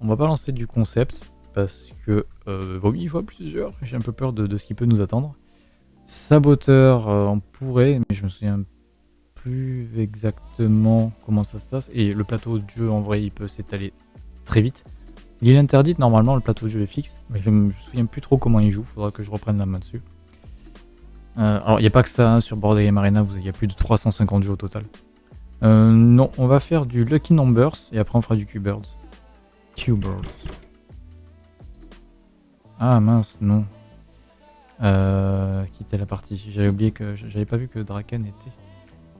On va pas lancer du concept parce que euh, vaut mieux jouer plusieurs. J'ai un peu peur de, ce qui peut nous attendre. Saboteur, euh, on pourrait, mais je me souviens plus exactement comment ça se passe. Et le plateau de jeu, en vrai, il peut s'étaler très vite. Il est interdit, normalement, le plateau de jeu est fixe, mais je me souviens plus trop comment il joue. Faudra que je reprenne la main dessus. Euh, alors, il n'y a pas que ça hein, sur Board Game Arena, il y a plus de 350 jeux au total. Euh, non, on va faire du Lucky Numbers et après on fera du Q-Birds. Q-Birds. Ah mince, non. Euh, quitter la partie. J'avais oublié que j'avais pas vu que Draken était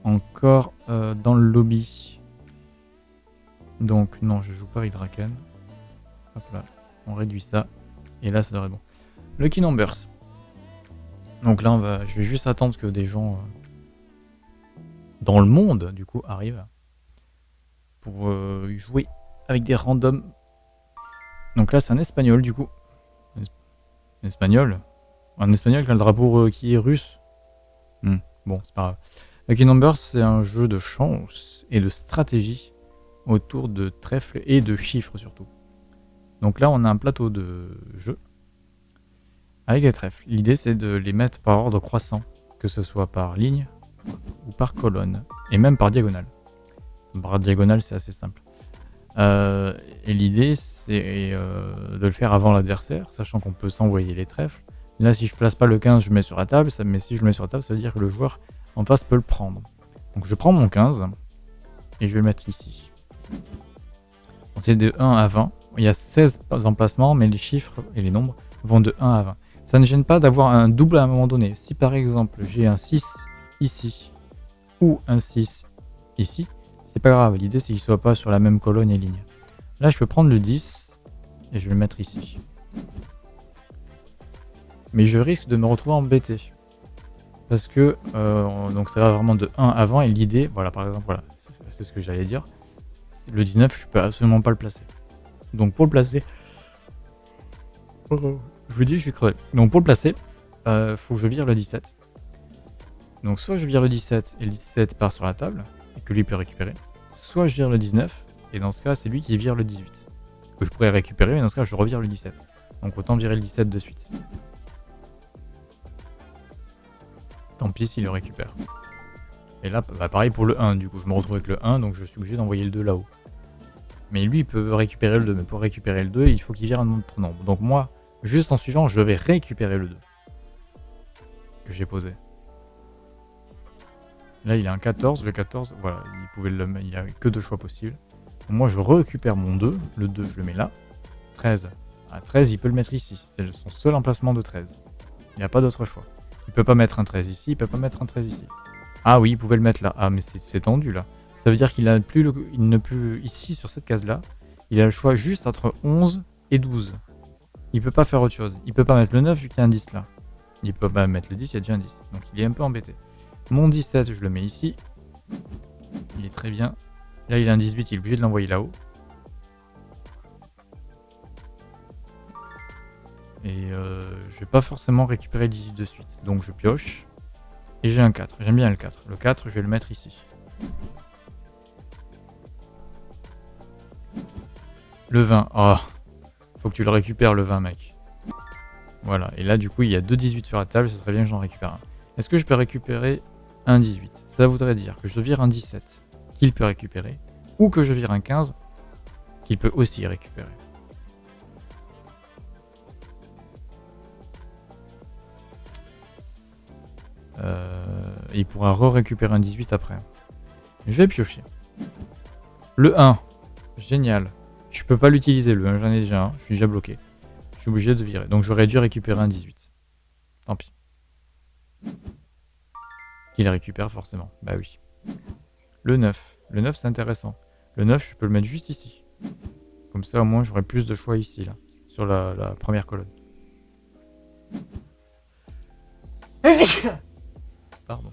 encore euh, dans le lobby. Donc non, je joue pas avec Draken. Hop là, on réduit ça. Et là, ça devrait être bon. Lucky Numbers. Donc là, on va, je vais juste attendre que des gens dans le monde, du coup, arrive pour euh, jouer avec des randoms. Donc là, c'est un espagnol, du coup. Un espagnol Un espagnol qui a le drapeau qui est russe hmm, Bon, c'est pas grave. Lucky Numbers, c'est un jeu de chance et de stratégie autour de trèfles et de chiffres surtout. Donc là, on a un plateau de jeu avec les trèfles. L'idée, c'est de les mettre par ordre croissant, que ce soit par ligne ou par colonne, et même par diagonale. Par diagonale, c'est assez simple. Euh, et l'idée, c'est euh, de le faire avant l'adversaire, sachant qu'on peut s'envoyer les trèfles. Là, si je place pas le 15, je mets sur la table, mais si je le mets sur la table, ça veut dire que le joueur en face peut le prendre. Donc je prends mon 15, et je vais le mettre ici. C'est de 1 à 20. Il y a 16 emplacements, mais les chiffres et les nombres vont de 1 à 20. Ça ne gêne pas d'avoir un double à un moment donné. Si par exemple j'ai un 6 ici ou un 6 ici, c'est pas grave. L'idée, c'est qu'il soit pas sur la même colonne et ligne. Là, je peux prendre le 10 et je vais le mettre ici. Mais je risque de me retrouver embêté. Parce que euh, donc ça va vraiment de 1 avant et l'idée, voilà par exemple, voilà, c'est ce que j'allais dire. Le 19, je peux absolument pas le placer. Donc pour le placer, je vous dis, je suis crevé. Donc pour le placer, euh, faut que je vire le 17. Donc soit je vire le 17 et le 17 part sur la table, que lui peut récupérer, soit je vire le 19, et dans ce cas c'est lui qui vire le 18. Que je pourrais récupérer, mais dans ce cas je revire le 17. Donc autant virer le 17 de suite. Tant pis s'il le récupère. Et là, bah, pareil pour le 1, du coup je me retrouve avec le 1, donc je suis obligé d'envoyer le 2 là-haut. Mais lui il peut récupérer le 2, mais pour récupérer le 2, il faut qu'il vire un autre nombre. Donc moi, juste en suivant, je vais récupérer le 2. Que j'ai posé. Là, il a un 14. Le 14, voilà, il pouvait le il n'y a que deux choix possibles. Moi, je récupère mon 2. Le 2, je le mets là. 13. À 13, il peut le mettre ici. C'est son seul emplacement de 13. Il n'y a pas d'autre choix. Il peut pas mettre un 13 ici, il peut pas mettre un 13 ici. Ah oui, il pouvait le mettre là. Ah, mais c'est tendu là. Ça veut dire qu'il a plus il ne peut ici sur cette case là. Il a le choix juste entre 11 et 12. Il peut pas faire autre chose. Il peut pas mettre le 9 vu qu'il y a un 10 là. Il peut pas mettre le 10, il y a déjà un 10. Donc il est un peu embêté. Mon 17, je le mets ici. Il est très bien. Là, il a un 18, il est obligé de l'envoyer là-haut. Et euh, je vais pas forcément récupérer le 18 de suite. Donc je pioche. Et j'ai un 4. J'aime bien le 4. Le 4, je vais le mettre ici. Le 20. Oh, faut que tu le récupères le 20, mec. Voilà. Et là, du coup, il y a deux 18 sur la table. Ça serait bien que j'en récupère un. Est-ce que je peux récupérer un 18. Ça voudrait dire que je vire un 17 qu'il peut récupérer, ou que je vire un 15 qu'il peut aussi récupérer. Euh, il pourra re-récupérer un 18 après. Je vais piocher. Le 1. Génial. Je peux pas l'utiliser le 1, j'en ai déjà un. Je suis déjà bloqué. Je suis obligé de virer. Donc j'aurais dû récupérer un 18. Tant pis. Il récupère forcément. Bah oui. Le 9. Le 9, c'est intéressant. Le 9, je peux le mettre juste ici. Comme ça, au moins, j'aurai plus de choix ici, là. Sur la, première colonne. Pardon.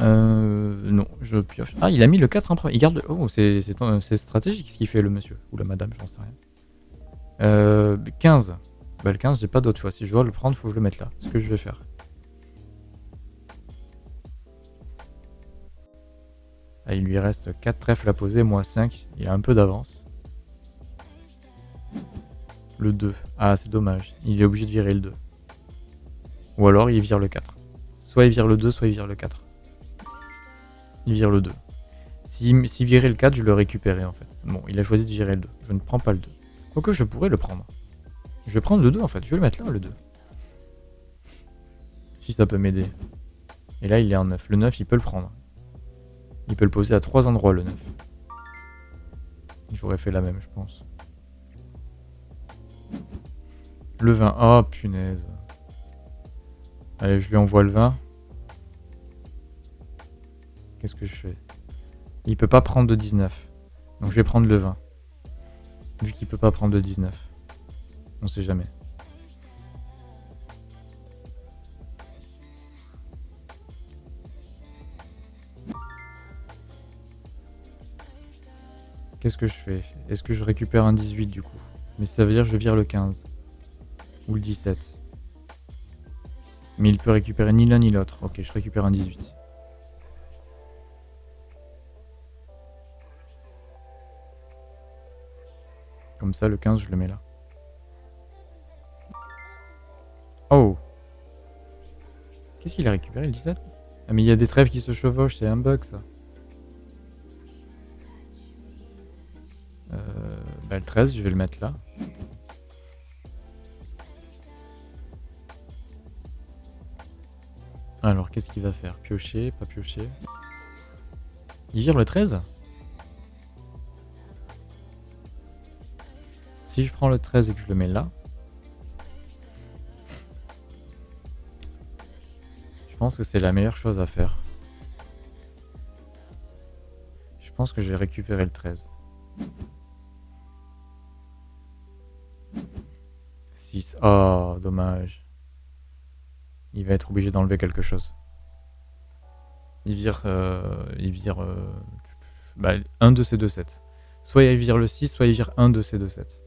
Euh, non, je pioche. Ah, il a mis le 4 en premier. Il garde le... Oh, c'est stratégique ce qu'il fait, le monsieur. Ou la madame, j'en sais rien. Euh, 15. Bah, le 15, j'ai pas d'autre choix. Si je dois le prendre, faut que je le mette là. Ce que je vais faire. Ah, il lui reste 4 trèfles à poser, moi 5. Il a un peu d'avance. Le 2. Ah, c'est dommage. Il est obligé de virer le 2. Ou alors il vire le 4. Soit il vire le 2, soit il vire le 4. Il vire le 2. S'il si, virait le 4, je le récupérais en fait. Bon, il a choisi de virer le 2. Je ne prends pas le 2. Quoique je pourrais le prendre. Je vais prendre le 2 en fait. Je vais le mettre là, le 2. Si ça peut m'aider. Et là, il est en 9. Le 9, il peut le prendre. Il peut le poser à trois endroits, le 9. J'aurais fait la même, je pense. Le 20. Oh, punaise. Allez, je lui envoie le 20. Qu'est-ce que je fais? Il peut pas prendre de 19. Donc je vais prendre le 20. Vu qu'il peut pas prendre de 19. On sait jamais. Qu'est-ce que je fais? Est-ce que je récupère un 18 du coup? Mais ça veut dire que je vire le 15. Ou le 17. Mais il peut récupérer ni l'un ni l'autre. Ok, je récupère un 18. Comme ça, le 15, je le mets là. Oh. Qu'est-ce qu'il a récupéré, le 17 Ah mais il y a des trèves qui se chevauchent, c'est un bug ça. Euh, bah, le 13, je vais le mettre là. Alors, qu'est-ce qu'il va faire? Piocher, pas piocher? Il vire le 13 Si je prends le 13 et que je le mets là, pense que c'est la meilleure chose à faire. Je pense que je vais récupérer le 13. 6. Oh, dommage. Il va être obligé d'enlever quelque chose. Il vire... Euh, il vire... Euh, bah, un de ces deux sets. Soit il vire le 6, soit il vire un de ces deux sets.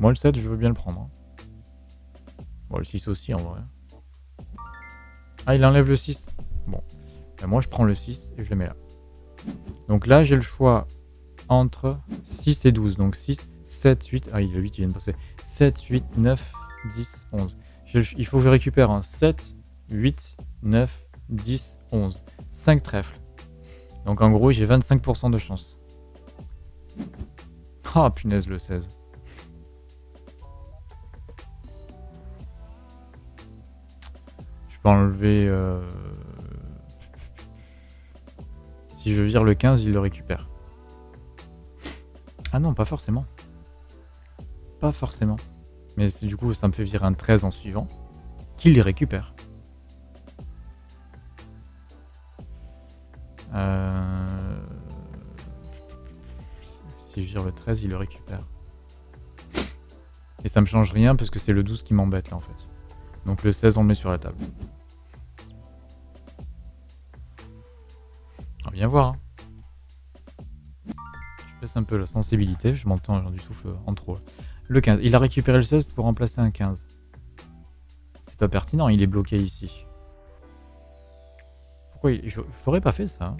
Moi le 7, je veux bien le prendre. Hein. Bon, le 6 aussi en vrai. Ah, il enlève le 6. Bon. Ben, moi, je prends le 6 et je le mets là. Donc là, j'ai le choix entre 6 et 12. Donc 6, 7, 8. Ah, il le 8, il vient de passer. 7, 8, 9, 10, 11. il faut que je récupère un 7, 8, 9, 10, 11. 5 trèfles. Donc en gros, j'ai 25% de chance. Ah, oh, punaise, le 16. Enlever... Euh... Si je vire le 15, il le récupère. Ah non, pas forcément. Pas forcément. Mais du coup, ça me fait virer un 13 en suivant, qu'il les récupère. Euh, si je vire le 13, il le récupère. Et ça me change rien parce que c'est le 12 qui m'embête là en fait. Donc le 16 on le met sur la table. On va bien voir. Hein. Je baisse un peu la sensibilité, je m'entends du souffle en trop. Le 15. Il a récupéré le 16 pour remplacer un 15. C'est pas pertinent, il est bloqué ici. Pourquoi il... J'aurais pas fait ça. Hein.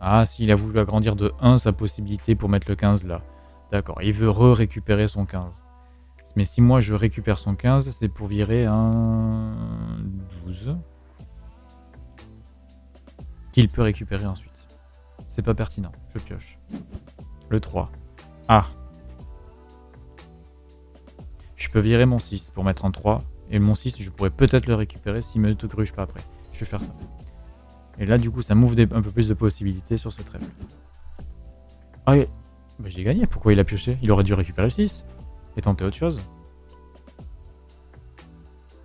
Ah, s'il a voulu agrandir de 1 sa possibilité pour mettre le 15 là. D'accord, il veut re-récupérer son 15. Mais si moi je récupère son 15, c'est pour virer un 12 qu'il peut récupérer ensuite. C'est pas pertinent, je pioche. Le 3. Ah Je peux virer mon 6 pour mettre en 3, et mon 6, je pourrais peut-être le récupérer s'il me gruge pas après. Je vais faire ça. Et là, du coup, ça m'ouvre un peu plus de possibilités sur ce trèfle. Ah, bah, j'ai gagné. Pourquoi il a pioché? Il aurait dû récupérer le 6 et tenter autre chose.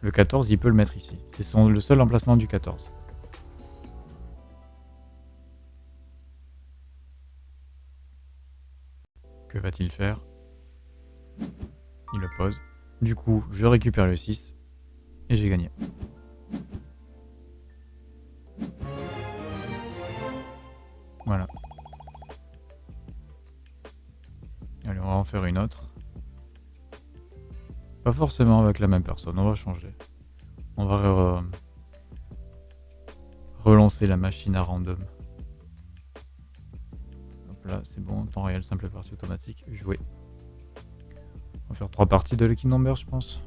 Le 14, il peut le mettre ici. C'est le seul emplacement du 14. Que va-t-il faire? Il le pose. Du coup, je récupère le 6 et j'ai gagné. Voilà. Allez, on va en faire une autre. Pas forcément avec la même personne, on va changer. On va relancer la machine à random. Hop là, c'est bon, temps réel, simple partie automatique, jouer. On va faire trois parties de Lucky Number, je pense.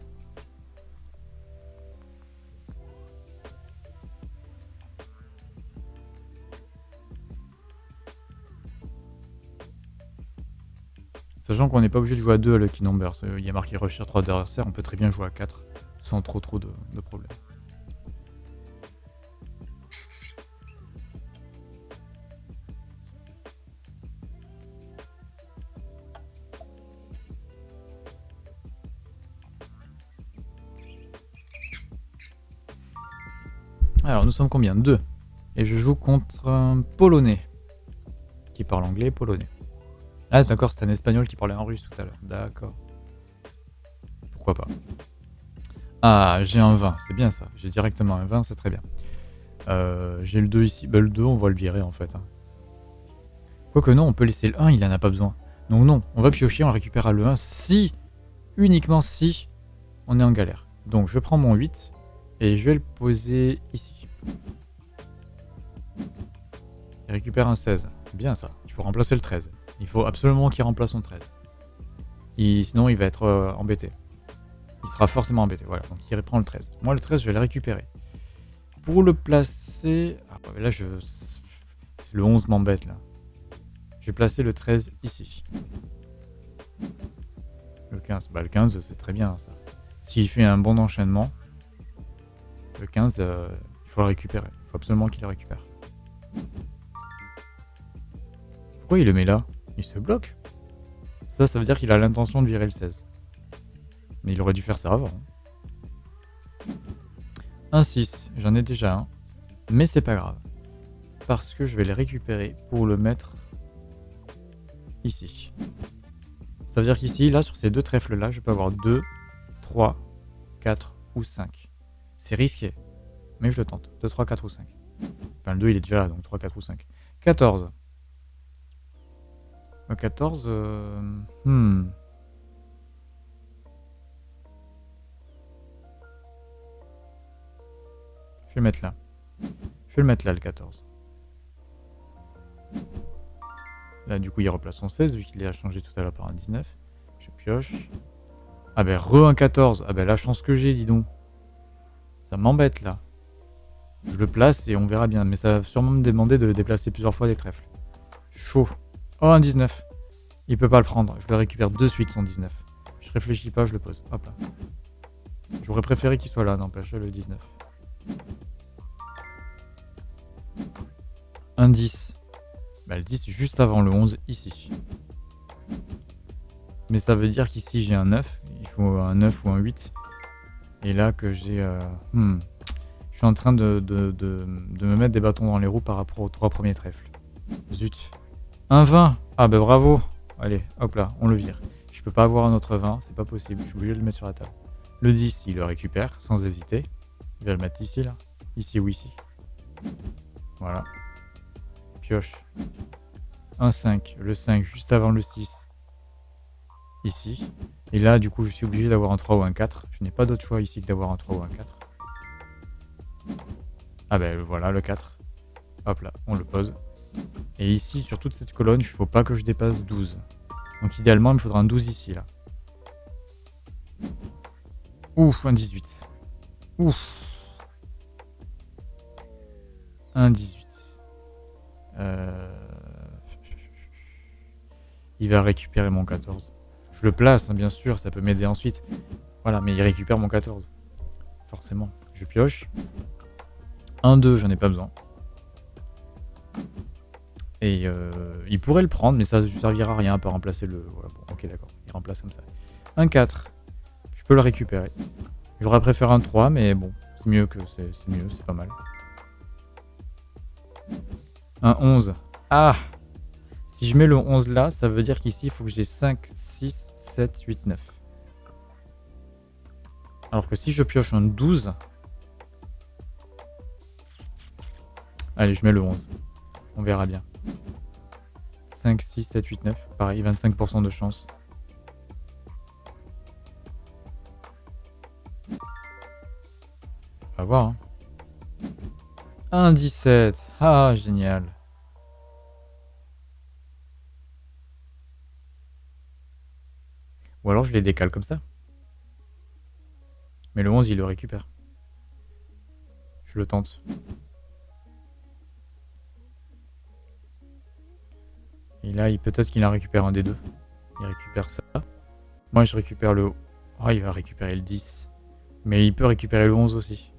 Qu'on n'est pas obligé de jouer à 2 à Lucky Number. Il y a marqué Rusher 3 adversaires, on peut très bien jouer à 4 sans trop trop de, de problèmes. Alors nous sommes combien? 2. Et je joue contre un Polonais. Qui parle anglais polonais. Ah d'accord, c'est un espagnol qui parlait en russe tout à l'heure. D'accord. Pourquoi pas. Ah, j'ai un 20, c'est bien ça. J'ai directement un 20, c'est très bien. Euh, j'ai le 2 ici. Bah, le 2, on va le virer en fait. Hein. Quoique non, on peut laisser le 1, il en a pas besoin. Donc non, on va piocher, on récupérera le 1 si, uniquement si, on est en galère. Donc je prends mon 8 et je vais le poser ici. Il récupère un 16. Bien ça, il faut remplacer le 13. Il faut absolument qu'il remplace son 13. sinon, il va être euh, embêté. Il sera forcément embêté. Voilà, donc il reprend le 13. Moi, le 13, je vais le récupérer. Pour le placer... Ah, là, je... Le 11 m'embête, là. Je vais placer le 13 ici. Le 15. Bah, le 15, c'est très bien, ça. S'il fait un bon enchaînement, le 15, euh, il faut le récupérer. Il faut absolument qu'il le récupère. Pourquoi il le met là? Il se bloque. Ça, ça veut dire qu'il a l'intention de virer le 16. Mais il aurait dû faire ça avant. Un 6, j'en ai déjà un. Mais c'est pas grave. Parce que je vais les récupérer pour le mettre ici. Ça veut dire qu'ici, là, sur ces deux trèfles-là, je peux avoir 2, 3, 4 ou 5. C'est risqué. Mais je le tente. 2, 3, 4 ou 5. Enfin, le 2, il est déjà là, donc 3, 4 ou 5. 14. 14, euh... hmm. Je vais le mettre là. Je vais le mettre là, le 14. Là, du coup, il replace son 16, vu qu'il a changé tout à l'heure par un 19. Je pioche. Ah ben, re un 14. Ah ben, la chance que j'ai, dis donc. Ça m'embête, là. Je le place et on verra bien. Mais ça va sûrement me demander de déplacer plusieurs fois les trèfles. Chaud. Oh, un 19. Il peut pas le prendre. Je le récupère de suite, son 19. Je réfléchis pas, je le pose. Hop là. J'aurais préféré qu'il soit là, n'empêche, le 19. Un 10. Bah, le 10 juste avant le 11, ici. Mais ça veut dire qu'ici j'ai un 9. Il faut un 9 ou un 8. Et là que j'ai... Euh, hmm, je suis en train de, de, me mettre des bâtons dans les roues par rapport aux trois premiers trèfles. Zut. Un 20 Ah bah bravo Allez, hop là, on le vire. Je peux pas avoir un autre 20, c'est pas possible. Je suis obligé de le mettre sur la table. Le 10, il le récupère sans hésiter. Il va le mettre ici, là. Ici ou ici. Voilà. Pioche. Un 5. Le 5 juste avant le 6. Ici. Et là, du coup, je suis obligé d'avoir un 3 ou un 4. Je n'ai pas d'autre choix ici que d'avoir un 3 ou un 4. Ah ben voilà, le 4. Hop là, on le pose. Et ici, sur toute cette colonne, il ne faut pas que je dépasse 12. Donc idéalement, il me faudra un 12 ici, là. Ouf, un 18. Ouf. Un 18. Euh, il va récupérer mon 14. Je le place, hein, bien sûr, ça peut m'aider ensuite. Voilà, mais il récupère mon 14. Forcément. Je pioche. Un 2, j'en ai pas besoin. Et euh, il pourrait le prendre, mais ça ne servira à rien pour remplacer le... Voilà, bon, ok, d'accord, il remplace comme ça. Un 4, je peux le récupérer. J'aurais préféré un 3, mais bon, c'est mieux que c'est mieux, c'est pas mal. Un 11. Ah Si je mets le 11 là, ça veut dire qu'ici, il faut que j'ai 5, 6, 7, 8, 9. Alors que si je pioche un 12... Allez, je mets le 11. On verra bien. 5, 6, 7, 8, 9. Pareil, 25% de chance. On va voir. Hein. 1, 17. Ah, génial. Ou alors je les décale comme ça. Mais le 11, il le récupère. Je le tente. Et là, peut-être qu'il en récupère un des deux. Il récupère ça. Moi, je récupère le... Oh, il va récupérer le 10. Mais il peut récupérer le 11 aussi.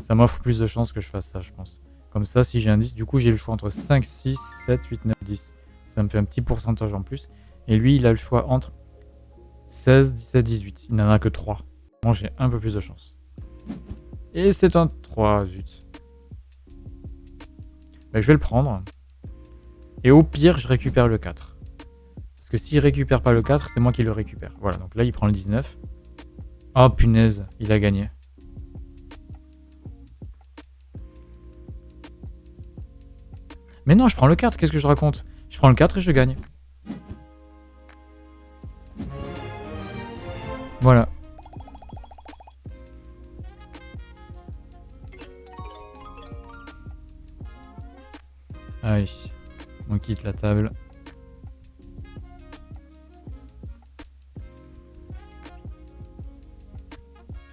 Ça m'offre plus de chances que je fasse ça, je pense. Comme ça, si j'ai un 10, du coup, j'ai le choix entre 5, 6, 7, 8, 9, 10. Ça me fait un petit pourcentage en plus. Et lui, il a le choix entre 16, 17, 18. Il n'en a que 3. Moi, j'ai un peu plus de chance. Et c'est un 3, zut. Ben, je vais le prendre. Et au pire, je récupère le 4. Parce que s'il récupère pas le 4, c'est moi qui le récupère. Voilà, donc là, il prend le 19. Oh punaise, il a gagné. Mais non, je prends le 4, qu'est-ce que je raconte? Je prends le 4 et je gagne. Voilà. Allez, on quitte la table.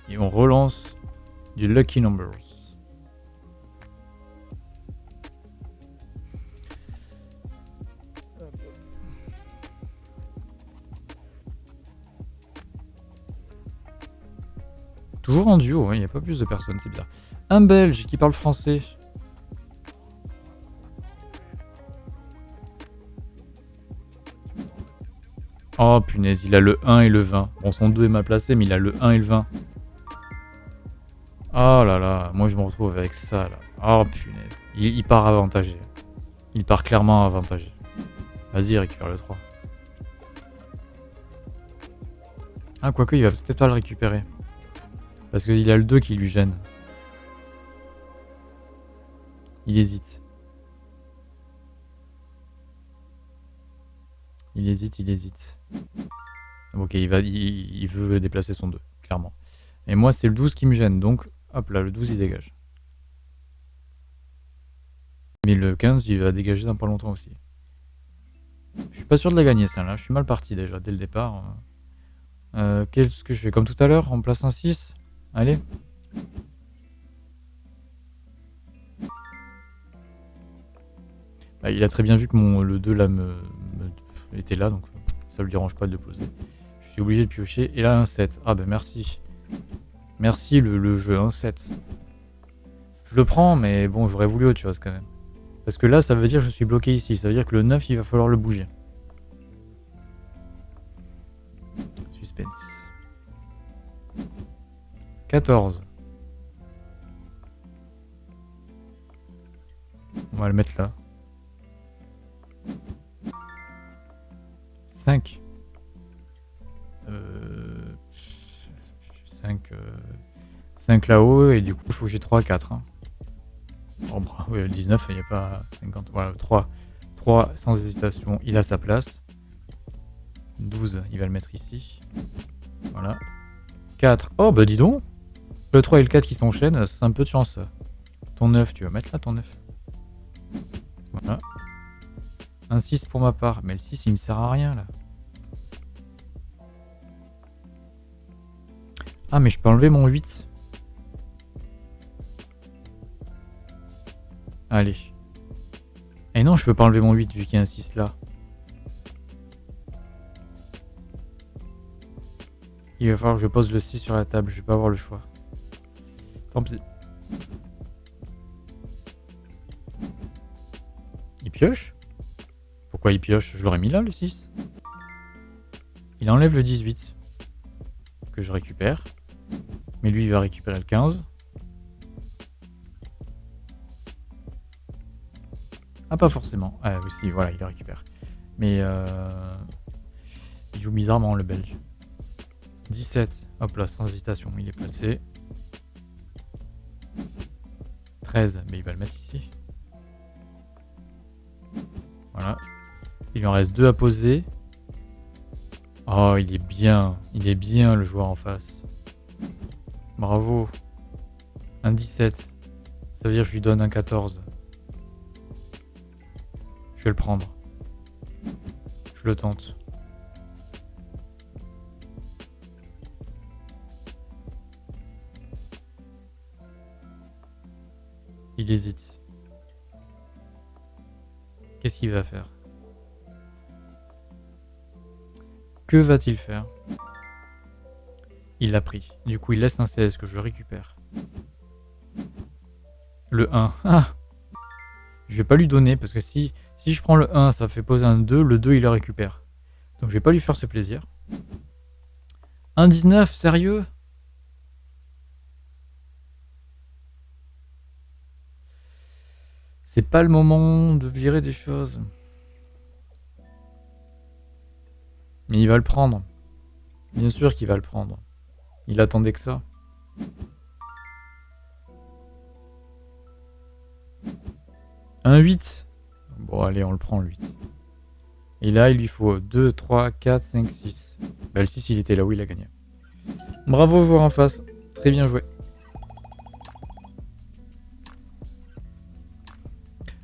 Et on relance du Lucky Numbers. Toujours en duo, il n'y a pas plus de personnes, c'est bizarre. Un Belge qui parle français. Oh punaise, il a le 1 et le 20. Bon, son 2 est mal placé, mais il a le 1 et le 20. Oh là là, moi je me retrouve avec ça là. Oh punaise, il, il part avantagé. Il part clairement avantagé. Vas-y, récupère le 3. Ah, quoique, il va peut-être pas le récupérer. Parce qu'il a le 2 qui lui gêne. Il hésite. Il hésite, il hésite. Ok, il, va, il, veut déplacer son 2, clairement. Et moi, c'est le 12 qui me gêne, donc hop là, le 12 il dégage. Mais le 15, il va dégager dans pas longtemps aussi. Je suis pas sûr de la gagner, ça là. Je suis mal parti déjà, dès le départ. Euh, Qu'est-ce que je fais? Comme tout à l'heure, en place un 6 Allez. Bah, il a très bien vu que mon, le 2 là me, était là, donc ça lui dérange pas de le poser. Je suis obligé de piocher. Et là, un 7. Ah ben merci. Merci le, le jeu, un 7. Je le prends, mais bon, j'aurais voulu autre chose quand même. Parce que là, ça veut dire que je suis bloqué ici. Ça veut dire que le 9, il va falloir le bouger. Suspense. 14. On va le mettre là. 5. Euh, 5, 5 euh, là-haut et du coup il faut que j'ai 3, 4. Hein. Oh, bah, 19, il n'y a pas 50. Voilà, 3. 3 sans hésitation, il a sa place. 12, il va le mettre ici. Voilà. 4. Oh bah dis donc le 3 et le 4 qui s'enchaînent, c'est un peu de chance. Ton 9, tu vas mettre là ton 9. Voilà. Un 6 pour ma part. Mais le 6, il me sert à rien là. Ah, mais je peux enlever mon 8. Allez. Et non, je peux pas enlever mon 8 vu qu'il y a un 6 là. Il va falloir que je pose le 6 sur la table, je vais pas avoir le choix. Tant pis. Il pioche? Pourquoi il pioche Je l'aurais mis là, le 6. Il enlève le 18. Que je récupère. Mais lui, il va récupérer le 15. Ah, pas forcément. Ah, aussi, voilà, il récupère. Mais euh... il joue bizarrement, le belge. 17. Hop là, sans hésitation, il est placé. 13, mais il va le mettre ici. Voilà. Il en reste deux à poser. Oh, il est bien. Il est bien, le joueur en face. Bravo. Un 17. Ça veut dire que je lui donne un 14. Je vais le prendre. Je le tente. Il hésite. Qu'est-ce qu'il va faire? Que va-t-il faire? Il l'a pris. Du coup, il laisse un 16 que je récupère. Le 1. Ah Je vais pas lui donner parce que si, si je prends le 1, ça fait poser un 2. Le 2, il le récupère. Donc je vais pas lui faire ce plaisir. Un 19, sérieux? C'est pas le moment de virer des choses. Mais il va le prendre. Bien sûr qu'il va le prendre. Il attendait que ça. Un 8. Bon, allez, on le prend, le 8. Et là, il lui faut 2, 3, 4, 5, 6. Bah, le 6, il était là où il a gagné. Bravo, joueur en face. Très bien joué.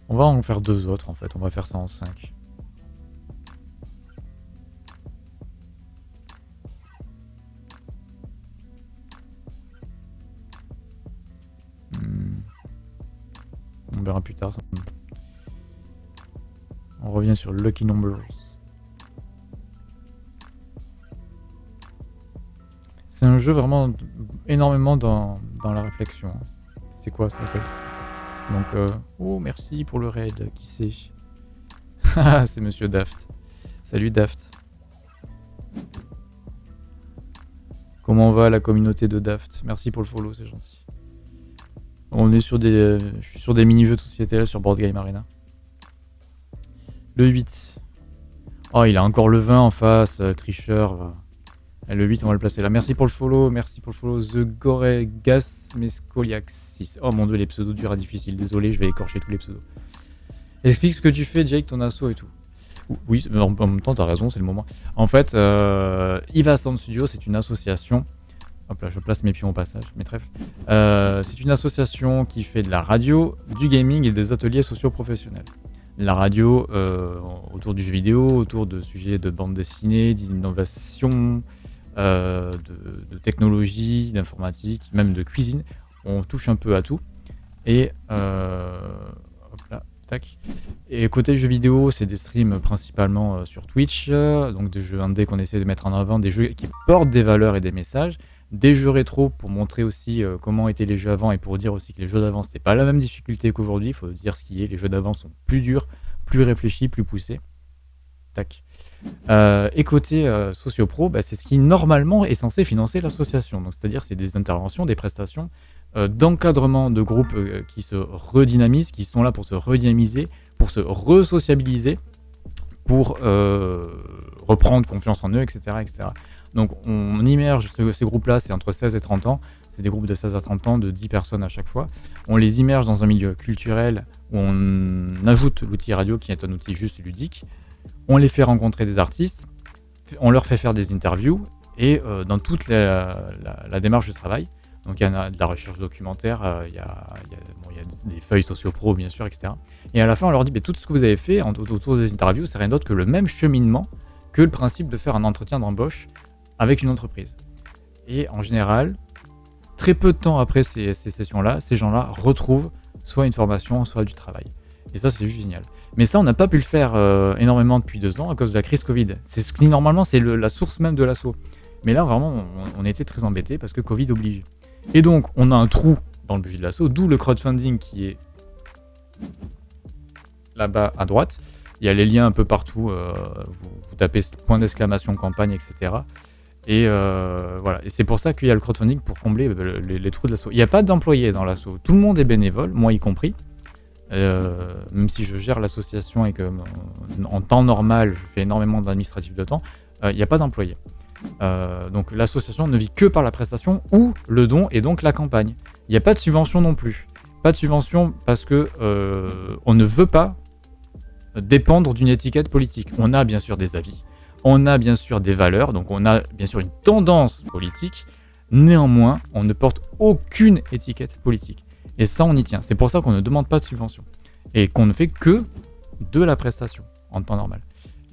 On va en faire deux autres en fait, on va faire ça en 5. On verra plus tard. On revient sur Lucky Numbers. C'est un jeu vraiment énormément dans, la réflexion. C'est quoi ça donc, euh, oh merci pour le raid, qui sait? Ah, c'est Monsieur Daft. Salut Daft. Comment va la communauté de Daft? Merci pour le follow, c'est gentil. On est sur des, euh, sur des mini-jeux de société là sur Board Game Arena. Le 8. Oh, il a encore le 20 en face, euh, tricheur. Le 8, on va le placer là. Merci pour le follow, merci pour le follow. The Goregas Mescoliaxis. Oh mon dieu, les pseudos durs à difficile. Désolé, je vais écorcher tous les pseudos. Explique ce que tu fais, Jake, ton assaut et tout. Oui, en, même temps, t'as raison, c'est le moment. En fait, euh, Iva Sound Studio, c'est une association. Hop là, je place mes pions au passage, mes trèfles. Euh, c'est une association qui fait de la radio, du gaming et des ateliers socio-professionnels la radio euh, autour du jeu vidéo, autour de sujets de bande dessinée, d'innovation, euh, de, technologie, d'informatique, même de cuisine. On touche un peu à tout. Et côté jeux vidéo, c'est des streams principalement sur Twitch, donc des jeux indés qu'on essaie de mettre en avant, des jeux qui portent des valeurs et des messages, des jeux rétro pour montrer aussi comment étaient les jeux avant et pour dire aussi que les jeux d'avant c'était pas la même difficulté qu'aujourd'hui, il faut dire ce qui est, les jeux d'avant sont plus durs, plus réfléchis, plus poussés. Tac. Euh, et côté euh, Sociopro, bah, c'est ce qui normalement est censé financer l'association. Donc c'est-à-dire c'est des interventions, des prestations euh, d'encadrement de groupes qui se redynamisent, qui sont là pour se redynamiser, pour se resociabiliser, pour reprendre confiance en eux, etc. etc. Donc on immerge ces groupes-là, c'est entre 16 et 30 ans. C'est des groupes de 16 à 30 ans, de 10 personnes à chaque fois. On les immerge dans un milieu culturel où on ajoute l'outil radio qui est un outil juste ludique on les fait rencontrer des artistes, on leur fait faire des interviews, et euh, dans toute la, démarche de travail, donc il y a de la recherche documentaire, euh, il, y a, des feuilles sociopro bien sûr, etc. Et à la fin on leur dit, tout ce que vous avez fait autour des interviews, c'est rien d'autre que le même cheminement que le principe de faire un entretien d'embauche avec une entreprise. Et en général, très peu de temps après ces sessions-là, ces gens-là retrouvent soit une formation, soit du travail. Et ça, c'est juste génial. Mais ça, on n'a pas pu le faire euh, énormément depuis deux ans à cause de la crise Covid. C'est ce qui, normalement, c'est la source même de l'assaut. Mais là, vraiment, on, était très embêtés parce que Covid oblige. Et donc, on a un trou dans le budget de l'assaut, d'où le crowdfunding qui est là-bas à droite. Il y a les liens un peu partout. Euh, vous, tapez point d'exclamation campagne, etc. Et euh, voilà. C'est pour ça qu'il y a le crowdfunding pour combler les, les trous de l'assaut. Il n'y a pas d'employés dans l'assaut. Tout le monde est bénévole, moi y compris. Euh, même si je gère l'association et que euh, en temps normal, je fais énormément d'administratif de temps, il euh, n'y a pas d'employés. donc l'association ne vit que par la prestation ou le don et donc la campagne. Il n'y a pas de subvention non plus. Pas de subvention parce que on ne veut pas dépendre d'une étiquette politique. On a bien sûr des avis, on a bien sûr des valeurs, donc on a bien sûr une tendance politique, Néanmoins, on ne porte aucune étiquette politique. Et ça, on y tient. C'est pour ça qu'on ne demande pas de subvention. Et qu'on ne fait que de la prestation en temps normal.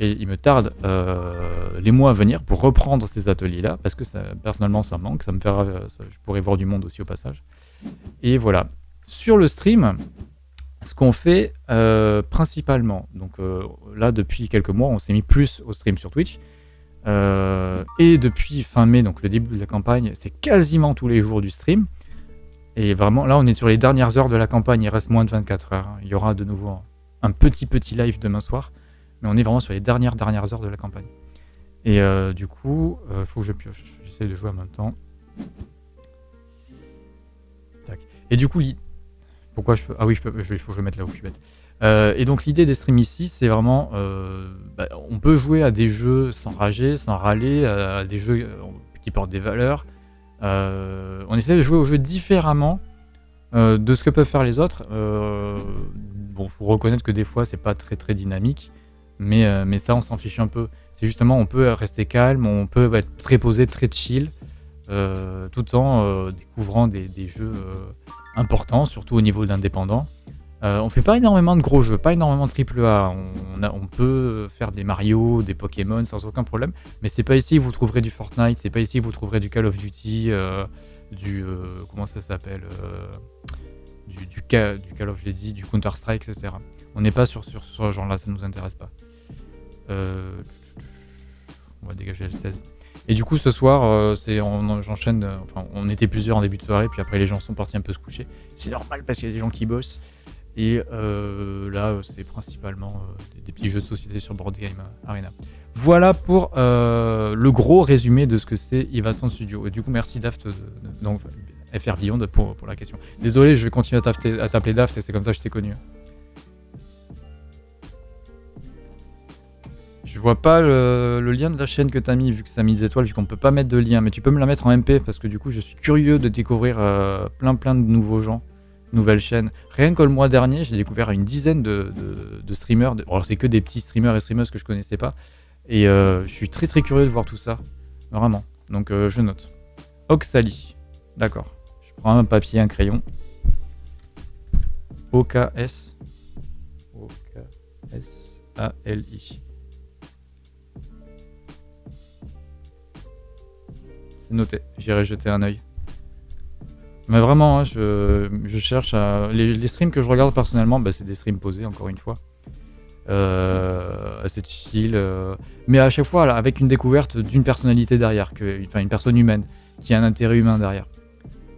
Et il me tarde euh, les mois à venir pour reprendre ces ateliers-là, parce que personnellement, ça manque. Ça me fera, je pourrais voir du monde aussi au passage. Et voilà. Sur le stream, ce qu'on fait euh, principalement, donc euh, là depuis quelques mois, on s'est mis plus au stream sur Twitch. et depuis fin mai, donc le début de la campagne, c'est quasiment tous les jours du stream. Et vraiment, là, on est sur les dernières heures de la campagne. Il reste moins de 24 heures. Il y aura de nouveau un petit petit live demain soir. Mais on est vraiment sur les dernières dernières heures de la campagne. Et euh, du coup, il euh, faut que je pioche. J'essaie de jouer en même temps. Tac. Et du coup, pourquoi je peux... Ah oui, je peux... il faut que je mette là où je suis bête. Euh, et donc l'idée des streams ici, c'est vraiment... Bah, on peut jouer à des jeux sans rager, sans râler, à des jeux qui portent des valeurs. on essaie de jouer aux jeux différemment de ce que peuvent faire les autres. bon, faut reconnaître que des fois, c'est pas très très dynamique. Mais, euh, mais ça, on s'en fiche un peu. C'est justement, on peut rester calme, on peut être très posé, très chill, euh, tout en euh, découvrant des, des jeux importants, surtout au niveau de l'indépendant. on fait pas énormément de gros jeux, pas énormément de AAA. On, on peut faire des Mario, des Pokémon sans aucun problème, mais c'est pas ici que vous trouverez du Fortnite, c'est pas ici que vous trouverez du Call of Duty, du comment ça s'appelle, du, du, Call of, dit, du Counter Strike, etc. On n'est pas sur, sur, ce genre-là, ça nous intéresse pas. Euh, on va dégager le 16. Et du coup, ce soir, euh, c'est j'enchaîne. Euh, enfin, on était plusieurs en début de soirée, puis après les gens sont partis un peu se coucher. C'est normal parce qu'il y a des gens qui bossent. Et là, c'est principalement des, petits jeux de société sur Board Game Arena. Voilà pour le gros résumé de ce que c'est Ivason Studio. Et du coup, merci Daft, donc FR Beyond pour, pour la question. Désolé, je vais continuer à t'appeler Daft et c'est comme ça que je t'ai connu. Vois pas le, lien de la chaîne que tu as mis, vu que ça mis des étoiles, vu qu'on peut pas mettre de lien. Mais tu peux me la mettre en MP, parce que du coup, je suis curieux de découvrir euh, plein plein de nouveaux gens, nouvelles chaînes. Rien que le mois dernier, j'ai découvert une dizaine de, streamers. Alors, c'est que des petits streamers et streamers que je connaissais pas. Et euh, je suis très très curieux de voir tout ça. Vraiment. Donc, euh, je note. Oxali. D'accord. Je prends un papier, un crayon. O-K-S. O-K-S-A-L-I. C'est noté, j'irai jeter un oeil. Mais vraiment, hein, je, cherche à... Les, streams que je regarde personnellement, bah, c'est des streams posés, encore une fois. Euh, assez chill. Euh, mais à chaque fois, avec une découverte d'une personnalité derrière, enfin une personne humaine, qui a un intérêt humain derrière.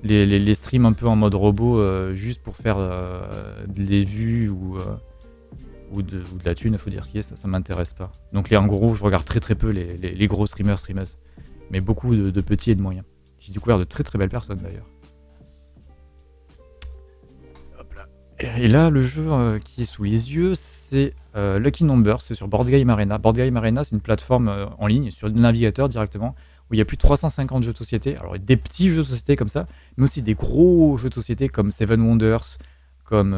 Les, streams un peu en mode robot, euh, juste pour faire des vues ou, de, la thune, il faut dire ce ça, ça m'intéresse pas. Donc les, en gros, je regarde très très peu les, les gros streamers, streamers mais beaucoup de, petits et de moyens. J'ai découvert de très très belles personnes d'ailleurs. Et là, le jeu euh, qui est sous les yeux, c'est euh, Lucky Numbers, c'est sur Board Game Arena. Board Game Arena, c'est une plateforme euh, en ligne, sur le navigateur directement, où il y a plus de 350 jeux de société. Alors, des petits jeux de société comme ça, mais aussi des gros jeux de société comme Seven Wonders, comme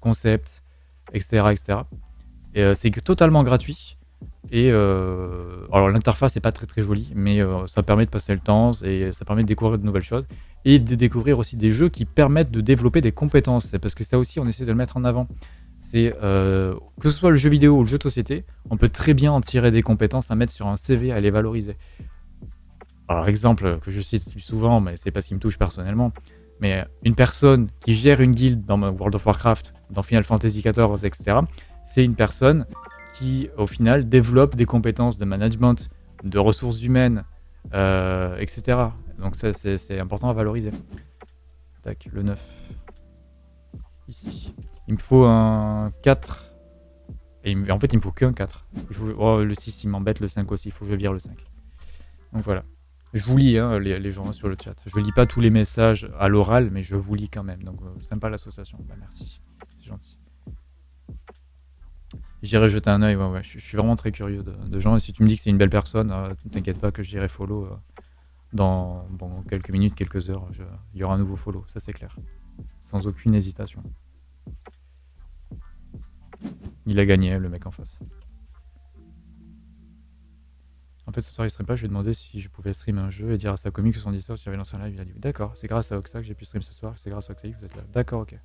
Concept, etc. etc. Et c'est totalement gratuit. Et euh, alors l'interface n'est pas très très jolie, mais euh, ça permet de passer le temps et ça permet de découvrir de nouvelles choses et de découvrir aussi des jeux qui permettent de développer des compétences. Parce que ça aussi, on essaie de le mettre en avant. C'est euh, que ce soit le jeu vidéo ou le jeu de société, on peut très bien en tirer des compétences à mettre sur un CV, à les valoriser. Alors exemple que je cite souvent, mais c'est pas ce qui me touche personnellement, mais une personne qui gère une guilde dans World of Warcraft, dans Final Fantasy XIV, etc., c'est une personne qui, au final, développe des compétences de management, de ressources humaines, euh, etc. Donc ça, c'est important à valoriser. Tac, le 9. Ici. Il me faut un 4. Et en fait, il me faut qu'un 4. Il faut, oh, le 6, il m'embête, le 5 aussi. Il faut que je vire le 5. Donc voilà. Je vous lis, hein, les, gens sur le chat. Je lis pas tous les messages à l'oral, mais je vous lis quand même. Donc, euh, sympa l'association. Bah, merci. C'est gentil. J'irai jeter un oeil, ouais, ouais. Je, suis vraiment très curieux de, gens. Et si tu me dis que c'est une belle personne, euh, t'inquiète pas que j'irai follow euh, dans, quelques minutes, quelques heures. Il y aura un nouveau follow, ça c'est clair. Sans aucune hésitation. Il a gagné, le mec en face. En fait, ce soir, il stream pas. Je lui ai demandé si je pouvais stream un jeu et dire à sa commu que son Discord, j'avais lancé un live. Il a dit D'accord, c'est grâce à Oxa que j'ai pu stream ce soir. C'est grâce à Oxa que vous êtes là. D'accord, ok.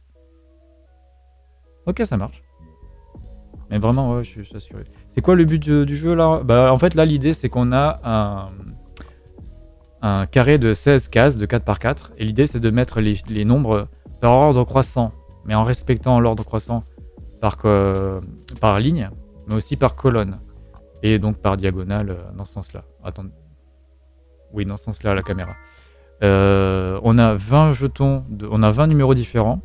Ok, ça marche. Mais vraiment, ouais, je suis assuré. C'est quoi le but du, jeu là? Bah, en fait, là, l'idée, c'est qu'on a un, carré de 16 cases de 4 par 4. Et l'idée, c'est de mettre les, les, nombres par ordre croissant, mais en respectant l'ordre croissant par, par ligne, mais aussi par colonne. Et donc par diagonale euh, dans ce sens-là. Attendez. Oui, dans ce sens-là, la caméra. Euh, on a 20 jetons, de, on a 20 numéros différents.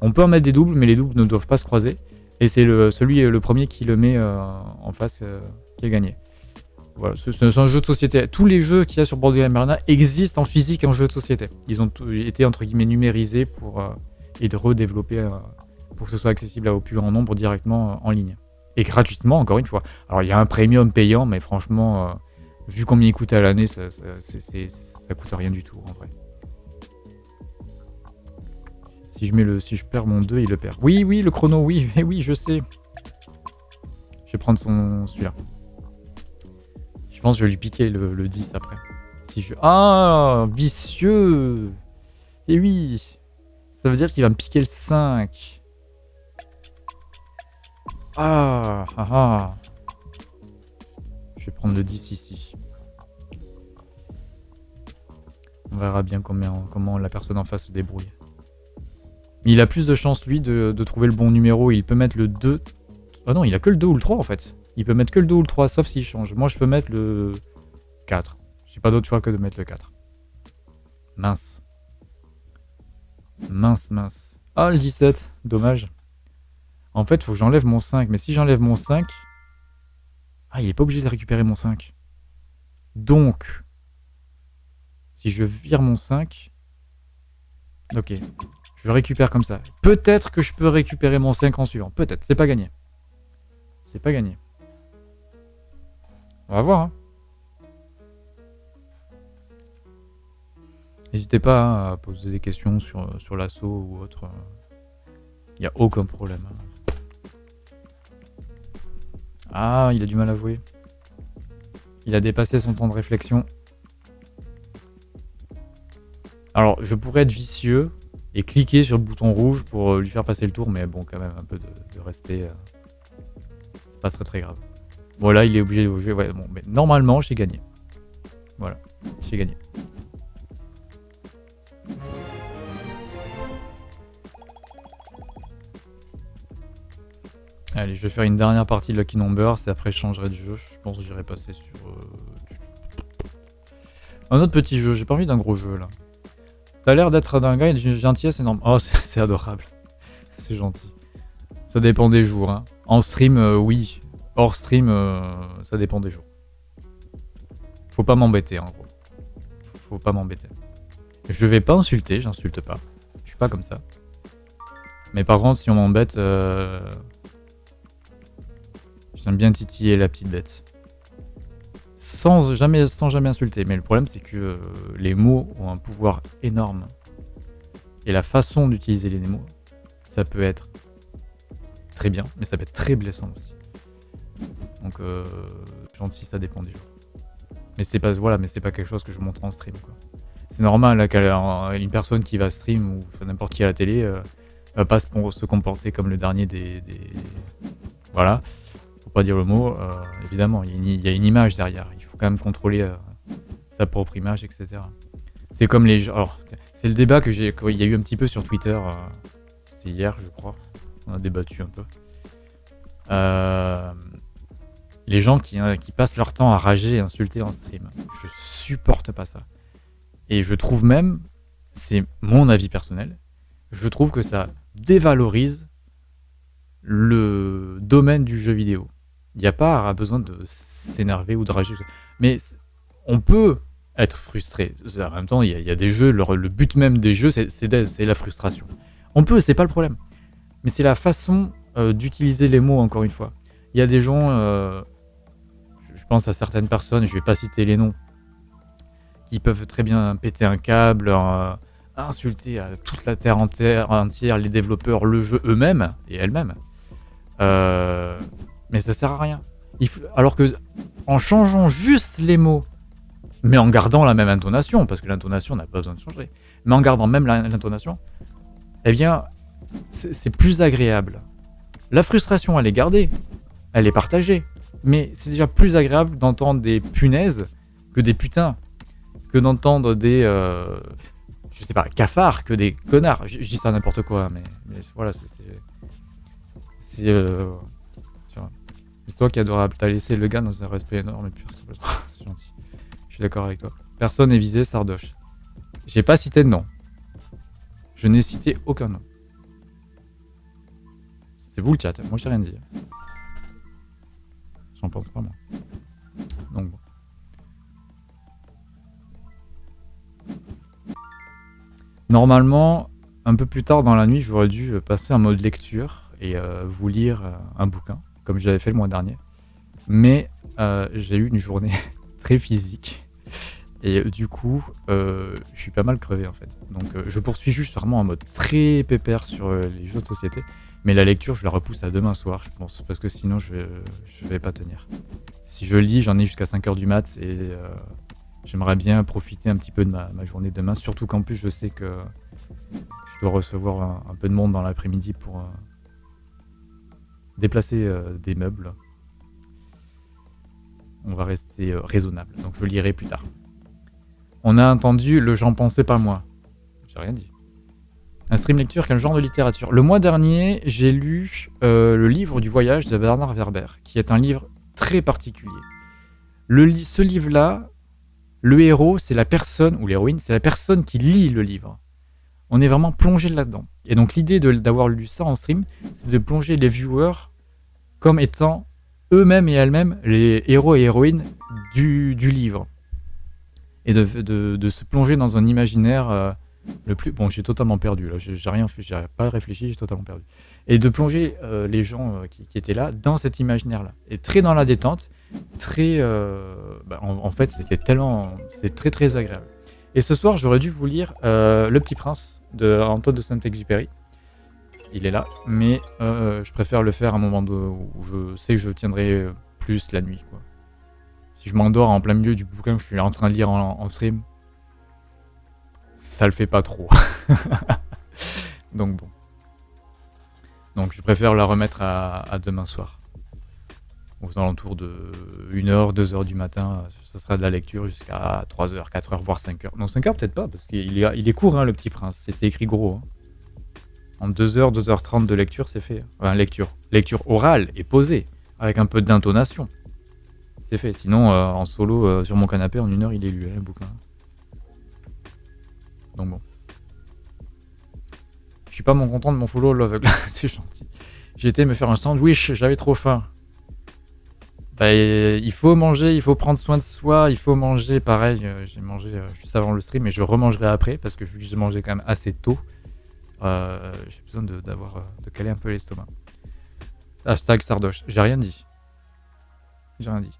On peut en mettre des doubles, mais les doubles ne doivent pas se croiser. Et c'est le, celui, le premier qui le met euh, en face qui a gagné. Voilà, c'est un jeu de société. Tous les jeux qu'il y a sur Board Game Arena existent en physique en jeu de société. Ils ont été entre guillemets numérisés pour et de redévelopper pour que ce soit accessible au plus grand nombre directement en ligne. Et gratuitement, encore une fois. Alors, il y a un premium payant, mais franchement, euh, vu combien il coûte à l'année, ça, ça, coûte rien du tout, en vrai. Si je, mets le, si je perds mon 2, il le perd. Oui, oui, le chrono, oui, oui, je sais. Je vais prendre son celui-là. Je pense que je vais lui piquer le, le 10 après. Si je... Ah, vicieux Et oui Ça veut dire qu'il va me piquer le 5. Ah, ah, ah, Je vais prendre le 10 ici. On verra bien comment la personne en face se débrouille. Mais il a plus de chance, lui, de, trouver le bon numéro. Il peut mettre le 2... Ah non, il a que le 2 ou le 3, en fait. Il peut mettre que le 2 ou le 3, sauf s'il change. Moi, je peux mettre le 4. J'ai pas d'autre choix que de mettre le 4. Mince. Mince, mince. Ah, le 17. Dommage. En fait, il faut que j'enlève mon 5. Mais si j'enlève mon 5... Ah, il est pas obligé de récupérer mon 5. Donc, si je vire mon 5... Ok, je récupère comme ça. Peut-être que je peux récupérer mon 5 en suivant. Peut-être, c'est pas gagné. C'est pas gagné. On va voir. Hein. N'hésitez pas à poser des questions sur, sur l'assaut ou autre. Il n'y a aucun problème. Ah, il a du mal à jouer. Il a dépassé son temps de réflexion. Alors, je pourrais être vicieux et cliquer sur le bouton rouge pour euh, lui faire passer le tour, mais bon, quand même, un peu de, respect. Euh, c'est pas très très grave. Bon, là, il est obligé de jouer. Ouais, bon, mais normalement, j'ai gagné. Voilà, j'ai gagné. Allez, je vais faire une dernière partie de Lucky Numbers et après je changerai de jeu. Je pense que j'irai passer sur... Euh, un autre petit jeu, j'ai pas envie d'un gros jeu là. T'as l'air d'être d'un gars d'une gentillesse énorme. Oh, c'est adorable. c'est gentil. Ça dépend des jours. Hein. En stream, euh, oui. Hors stream, euh, ça dépend des jours. Faut pas m'embêter en gros. Faut pas m'embêter. Je vais pas insulter, j'insulte pas. Je suis pas comme ça. Mais par contre, si on m'embête... J'aime bien titiller la petite bête. Sans jamais, sans jamais insulter. Mais le problème, c'est que euh, les mots ont un pouvoir énorme. Et la façon d'utiliser les mots, ça peut être très bien, mais ça peut être très blessant aussi. Donc, euh, gentil, ça dépend des jours. Mais c'est pas, voilà, mais c'est pas quelque chose que je montre en stream. C'est normal là, qu'une personne qui va stream ou n'importe qui à la télé euh, va pas se, comporter comme le dernier des... Voilà pas dire le mot, euh, évidemment, il y, a une image derrière. Il faut quand même contrôler euh, sa propre image, etc. C'est comme les... Alors, c'est le débat que j'ai... Il y a eu un petit peu sur Twitter. Euh, c'était hier, je crois. On a débattu un peu. les gens qui, qui, passent leur temps à rager et insulter en stream. Je supporte pas ça. Et je trouve même, c'est mon avis personnel, je trouve que ça dévalorise le domaine du jeu vidéo. Il n'y a pas besoin de s'énerver ou de rager. Mais on peut être frustré. En même temps, il y, a des jeux, le, but même des jeux, c'est la frustration. On peut, c'est pas le problème. Mais c'est la façon euh, d'utiliser les mots, encore une fois. Il y a des gens, euh, je pense à certaines personnes, je vais pas citer les noms, qui peuvent très bien péter un câble, euh, insulter à toute la terre entière, les développeurs, le jeu eux-mêmes et elles-mêmes. Mais ça sert à rien. Alors que en changeant juste les mots, mais en gardant la même intonation, parce que l'intonation n'a pas besoin de changer, mais en gardant même l'intonation, eh bien, c'est plus agréable. La frustration, elle est gardée, elle est partagée, mais c'est déjà plus agréable d'entendre des punaises que des putains, que d'entendre des, euh, je sais pas, cafards que des connards. Je, dis ça n'importe quoi, mais, voilà, c'est, c'est, euh, c'est toi qui adorable. T'as laissé le gars dans un respect énorme et puis c'est gentil. Je suis d'accord avec toi. Personne n'est visé, Sardoche. J'ai pas cité de nom. Je n'ai cité aucun nom. C'est vous le chat, moi j'ai rien dit. J'en pense pas moi. Donc bon. Normalement, un peu plus tard dans la nuit, j'aurais dû passer en mode lecture et euh, vous lire euh, un bouquin, comme j'avais fait le mois dernier. Mais euh, j'ai eu une journée très physique. Et du coup, je suis pas mal crevé en fait. Donc je poursuis juste vraiment en mode très pépère sur les jeux de société. Mais la lecture, je la repousse à demain soir, je pense, parce que sinon je vais, vais pas tenir. Si je lis, j'en ai jusqu'à 5h du mat et euh, j'aimerais bien profiter un petit peu de ma, journée demain, surtout qu'en plus je sais que je dois recevoir un, peu de monde dans l'après-midi pour euh, déplacer euh, des meubles. On va rester raisonnable, donc je lirai plus tard. On a entendu le j'en pensais pas moi. J'ai rien dit. Un stream lecture, quel genre de littérature? Le mois dernier, j'ai lu euh, le livre du voyage de Bernard Werber, qui est un livre très particulier. Ce livre-là, le héros, c'est la personne, ou l'héroïne, c'est la personne qui lit le livre. On est vraiment plongé là-dedans. Et donc l'idée d'avoir lu ça en stream, c'est de plonger les viewers comme étant eux-mêmes et elles-mêmes les héros et héroïnes du, livre. Et de, se plonger dans un imaginaire... Euh, le plus bon j'ai totalement perdu là j'ai rien fait j'ai pas réfléchi j'ai totalement perdu et de plonger euh, les gens euh, qui, étaient là dans cet imaginaire là et très dans la détente très bah, en, fait c'était tellement c'est très très agréable et ce soir j'aurais dû vous lire le petit prince de Antoine de Saint-Exupéry il est là mais je préfère le faire à un moment où je sais que je tiendrai plus la nuit si je m'endors en plein milieu du bouquin que je suis en train de lire en stream ça le fait pas trop. Donc bon. Donc je préfère la remettre à, demain soir. Aux alentours de 1h, 2h du matin, ça sera de la lecture jusqu'à 3h, 4h, voire 5h. Non, 5h peut-être pas, parce qu'il est, il est court, hein, le petit prince. C'est écrit gros. Hein. En 2h, 2h30 de lecture, c'est fait. Enfin, lecture. Lecture orale et posée, avec un peu d'intonation. C'est fait. Sinon, euh, en solo, euh, sur mon canapé, en une heure, il est lu, hein, le bouquin. Donc bon. Je suis pas mon content de mon follow love, c'est gentil. J'ai été me faire un sandwich, j'avais trop faim. Bah, il faut manger, il faut prendre soin de soi, il faut manger. Pareil, euh, j'ai mangé euh, juste avant le stream, mais je remangerai après parce que vu que j'ai mangé quand même assez tôt, euh, j'ai besoin d'avoir, de caler un peu l'estomac. Hashtag Sardoche. J'ai rien dit. J'ai rien dit.